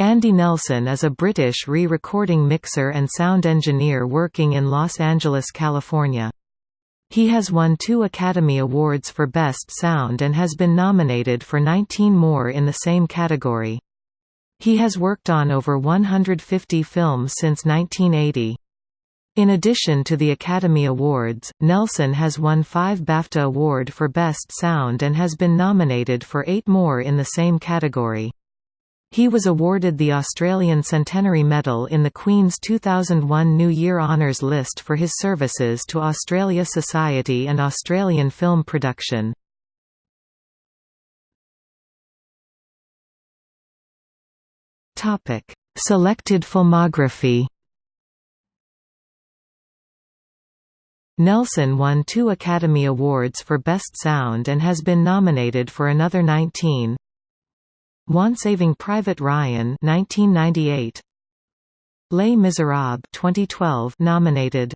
Andy Nelson is a British re-recording mixer and sound engineer working in Los Angeles, California. He has won two Academy Awards for Best Sound and has been nominated for 19 more in the same category. He has worked on over 150 films since 1980. In addition to the Academy Awards, Nelson has won five BAFTA Award for Best Sound and has been nominated for eight more in the same category. He was awarded the Australian Centenary Medal in the Queen's 2001 New Year Honours List for his services to Australia Society and Australian film production. Selected filmography Nelson won two Academy Awards for Best Sound and has been nominated for another 19. One Saving Private Ryan 1998 Les Miserables 2012 nominated